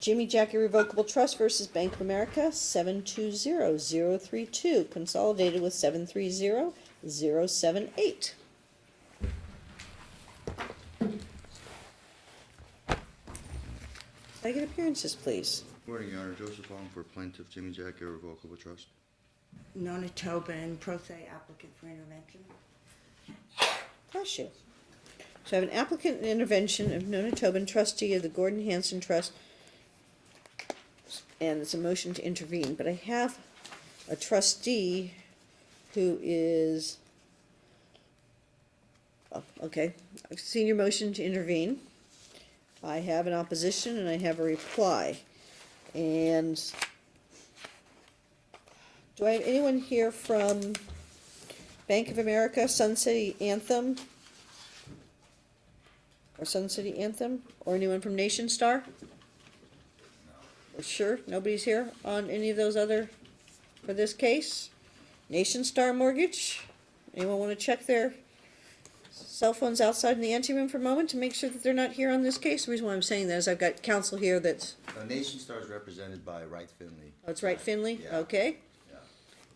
Jimmy Jack Irrevocable Trust versus Bank of America, seven two zero zero three two, consolidated with seven three zero zero seven eight. Can I get appearances, please? Morning, Your Honor. Joseph Hong for plaintiff Jimmy Jack Irrevocable Trust. Nona Tobin, pro se applicant for intervention. Bless you. So I have an applicant and intervention of Nona Tobin, trustee of the Gordon Hanson Trust. And it's a motion to intervene, but I have a trustee who is. oh, Okay, your motion to intervene. I have an opposition and I have a reply. And do I have anyone here from Bank of America, Sun City Anthem? Or Sun City Anthem? Or anyone from Nationstar? Sure, nobody's here on any of those other, for this case? Nationstar Mortgage? Anyone wanna check their cell phones outside in the anteroom for a moment to make sure that they're not here on this case? The reason why I'm saying that is I've got counsel here that's, Uh, Nationstar is represented by Wright Finlay. oh, it's Wright Finlay, Yeah. okay? Yeah.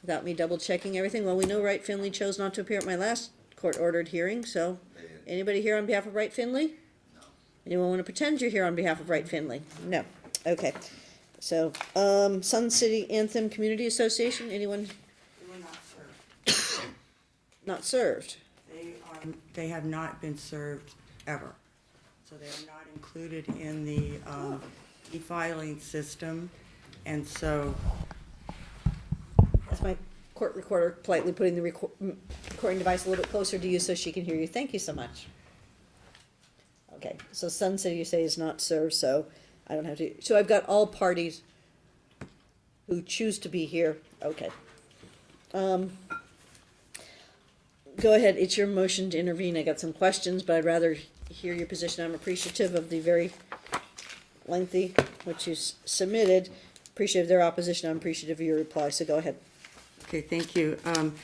Without me double checking everything, well, we know Wright Finlay chose not to appear at my last court-ordered hearing, so, They- anybody here on behalf of Wright Finlay? No. Anyone wanna pretend you're here on behalf of Wright Finlay? No, okay. So, um, Sun City Anthem Community Association, anyone They were not served. not served? They are, they have not been served ever. So they are not included in the, um, e-filing system. And so, That's my court recorder politely putting the m- recording device a little bit closer to you so she can hear you. Thank you so much. Okay, so Sun City you say is not served, so I don't have to, so I've got all parties who choose to be here, okay. Um, go ahead, it's your motion to intervene. I got some questions, but I'd rather hear your position. I'm appreciative of the very lengthy, which you submitted. Appreciative of their opposition, I'm appreciative of your reply, so go ahead. okay, thank you. Um,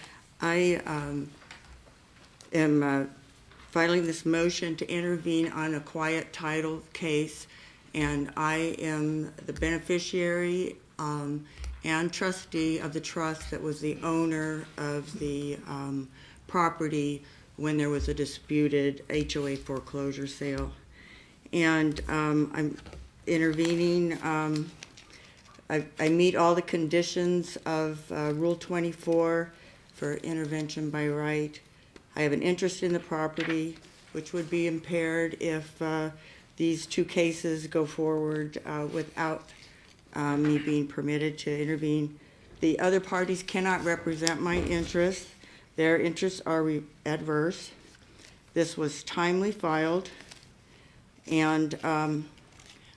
I, um, am, uh, filing this motion to intervene on a quiet title case. And I am the beneficiary, um, and trustee of the trust that was the owner of the, um, property when there was a disputed HOA foreclosure sale. And, um, I'm intervening, um, I, I meet all the conditions of, uh, Rule twenty-four for intervention by right. I have an interest in the property, which would be impaired if, uh, these two cases go forward, uh, without, uh, me being permitted to intervene. The other parties cannot represent my interests. Their interests are re- adverse. This was timely filed, and, um,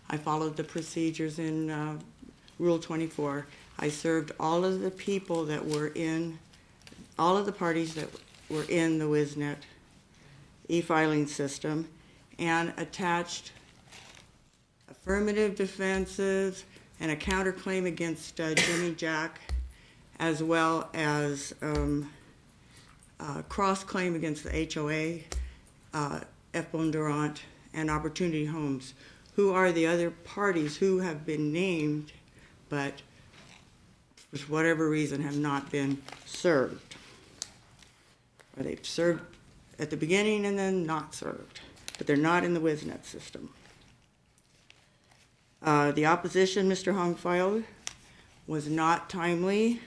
I followed the procedures in, uh, Rule twenty-four. I served all of the people that were in, all of the parties that were in the Wiznet e-filing system and attached affirmative defenses and a counterclaim against uh, Jimmy Jack, as well as um, cross-claim against the HOA, uh, F. Bondurant, and Opportunity Homes, who are the other parties who have been named, but for whatever reason have not been served. Or they've served at the beginning and then not served, but they're not in the Wiznet system. Uh, the opposition Mr. Hong filed was not timely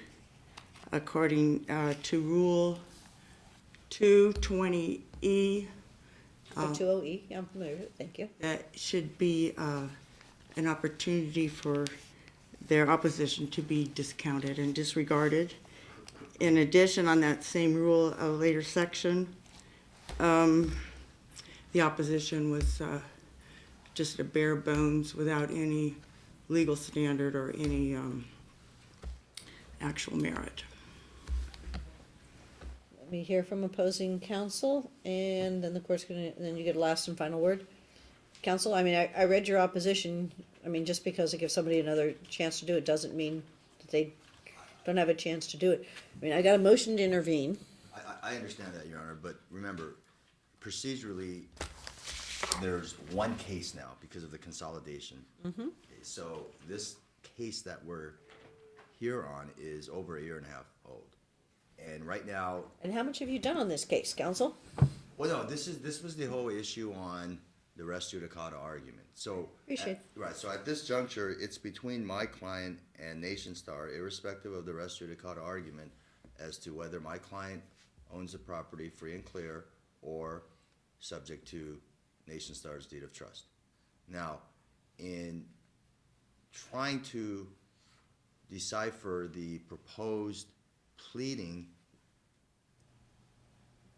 according uh, to Rule 220E. Oh, two oh E, yeah, I'm familiar with it, thank you. That should be uh, an opportunity for their opposition to be discounted and disregarded. In addition, on that same rule, a later section, um, the opposition was uh, just a bare bones without any legal standard or any um, actual merit. Let me hear from opposing counsel, and then the court's gonna, then you get a last and final word. Counsel, I mean, I, I read your opposition, I mean, just because it gives somebody another chance to do it doesn't mean that they don't have a chance to do it. I mean, I got a motion to intervene, I, I, I understand that, Your Honor, but remember, procedurally, there's one case now because of the consolidation. Okay, So this case that we're here on is over a year and a half old. And right now, And how much have you done on this case, counsel? well, no, this is, this was the whole issue on the res judicata argument, so. Appreciate. at- Right, so at this juncture, it's between my client and Nationstar, irrespective of the res judicata argument, as to whether my client owns the property free and clear or subject to Nationstar's deed of trust. Now, in trying to decipher the proposed pleading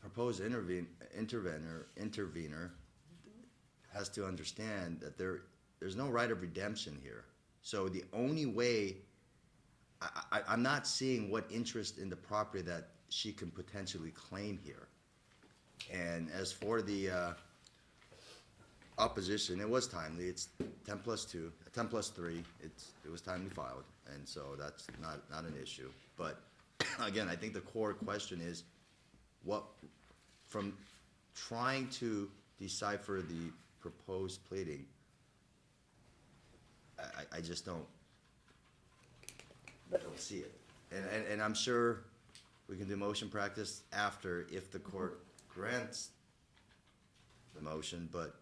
proposed intervene, intervener, intervener has to understand that there, there's no right of redemption here. So the only way, I, I, I'm not seeing what interest in the property that she can potentially claim here. And as for the, uh, opposition, it was timely, it's ten plus two, ten plus three, it's, it was timely filed, and so that's not, not an issue. But, again, I think the core question is, what, from trying to decipher the proposed pleading, I, I, I just don't, I don't see it. And, and, and I'm sure we can do motion practice after if the court grants the motion, but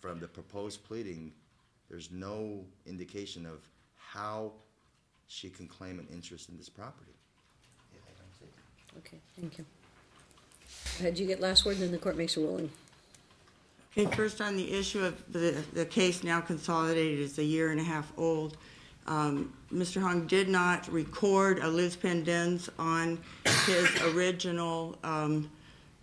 from the proposed pleading, there's no indication of how she can claim an interest in this property. Yeah, I don't see it. Okay, thank you. Had you get last word, then the court makes a ruling. Okay, first on the issue of the, the case now consolidated is a year and a half old. Um, Mr. Hong did not record a lis pendens on his original, um,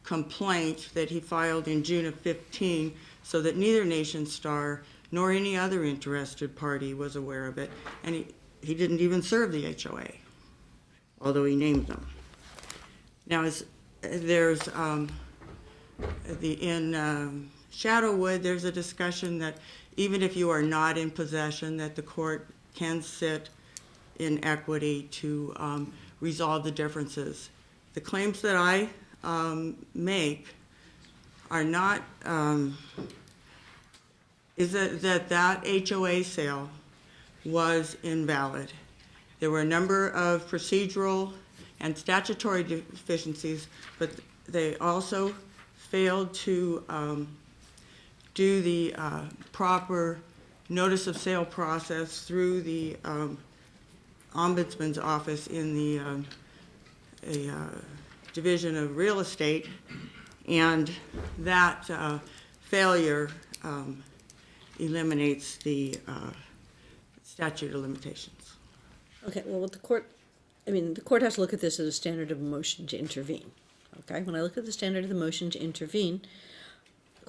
complaint that he filed in June of fifteen, so that neither Nationstar nor any other interested party was aware of it, and he, he didn't even serve the HOA, although he named them. Now, is, there's, um, the, in um, Shadow Wood, there's a discussion that even if you are not in possession, that the court can sit in equity to um, resolve the differences. The claims that I um, make are not, um, is that, that that HOA sale was invalid. There were a number of procedural and statutory deficiencies, but they also failed to um, do the uh, proper notice of sale process through the um, ombudsman's office in the um, a, uh, Division of Real Estate, and that uh, failure um, eliminates the uh, statute of limitations. Okay, well, the court, I mean, the court has to look at this as a standard of motion to intervene. Okay, when I look at the standard of the motion to intervene,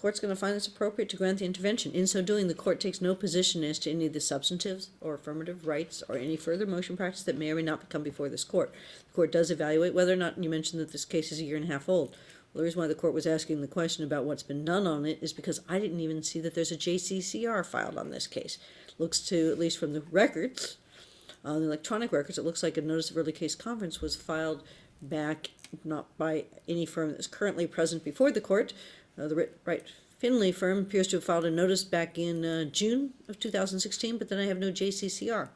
court's gonna find it's appropriate to grant the intervention. In so doing, the court takes no position as to any of the substantive or affirmative rights or any further motion practice that may or may not come before this court. The court does evaluate whether or not, you mentioned that this case is a year and a half old. Well, the reason why the court was asking the question about what's been done on it is because I didn't even see that there's a JCCR filed on this case. Looks to, at least from the records, on the electronic records, it looks like a notice of early case conference was filed back, not by any firm that's currently present before the court. Uh, the Wright- Finlay firm appears to have filed a notice back in uh, June of 2016, but then I have no JCCR,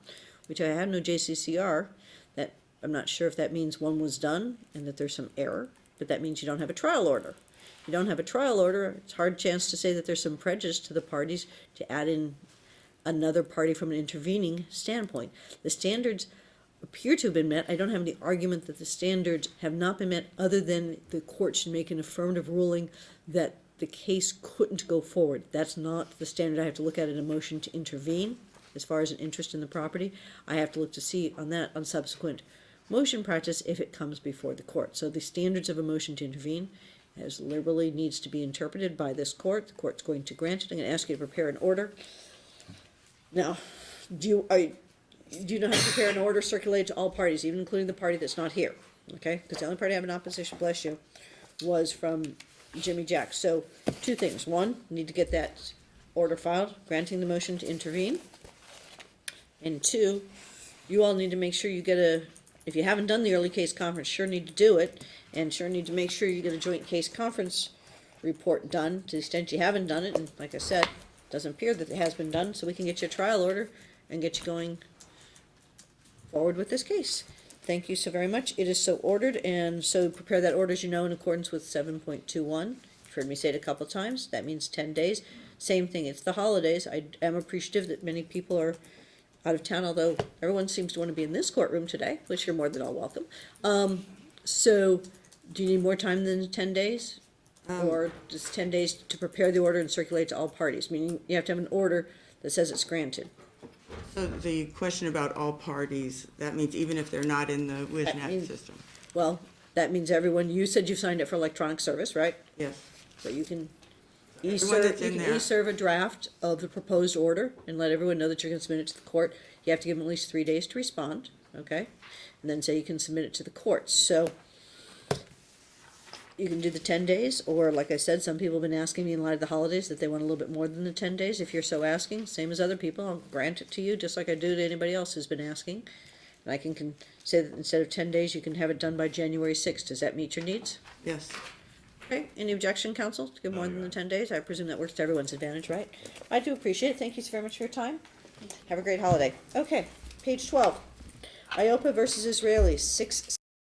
which I have no JCCR. That I'm not sure if that means one was done and that there's some error, but that means you don't have a trial order. If you don't have a trial order, it's hard chance to say that there's some prejudice to the parties to add in another party from an intervening standpoint. The standards appear to have been met. I don't have any argument that the standards have not been met, other than the court should make an affirmative ruling that the case couldn't go forward. That's not the standard I have to look at in a motion to intervene, as far as an interest in the property. I have to look to see on that, on subsequent motion practice, if it comes before the court. So the standards of a motion to intervene as liberally needs to be interpreted by this court. The court's going to grant it. I'm gonna ask you to prepare an order. Now, do you, I, do you know how to prepare an order circulated to all parties, even including the party that's not here? Okay, because the only party I have in opposition, bless you, was from Jimmy Jack. So, two things. One, you need to get that order filed, granting the motion to intervene. And two, you all need to make sure you get a, if you haven't done the early case conference, sure need to do it, and sure need to make sure you get a joint case conference report done, to the extent you haven't done it, and like I said, doesn't appear that it has been done, so we can get you a trial order and get you going forward with this case. Thank you so very much. It is so ordered, and so prepare that order, as you know, in accordance with seven point two one. You've heard me say it a couple times. That means ten days. Same thing, it's the holidays. I am appreciative that many people are out of town, although everyone seems to want to be in this courtroom today, which you're more than all welcome. Um, so, do you need more time than ten days? Or just ten days to prepare the order and circulate to all parties, meaning you have to have an order that says it's granted. So the question about all parties, that means even if they're not in the That means- system? Well, that means everyone, you said you signed up for electronic service, right? Yes. So you can Everyone e-serve, that's you in can there. e-serve a draft of the proposed order and let everyone know that you're gonna submit it to the court. You have to give them at least three days to respond, okay? And then say you can submit it to the court, so you can do the ten days, or like I said, some people have been asking me in light of the holidays that they want a little bit more than the ten days. If you're so asking, same as other people, I'll grant it to you, just like I do to anybody else who's been asking. And I can, can say that instead of ten days, you can have it done by January sixth. Does that meet your needs? Yes. Okay, any objection, counsel, to give more than the ten days? I presume that works to everyone's advantage, right? I do appreciate it, thank you so very much for your time. Have a great holiday. Okay, page twelve. IOPA versus Israelis, six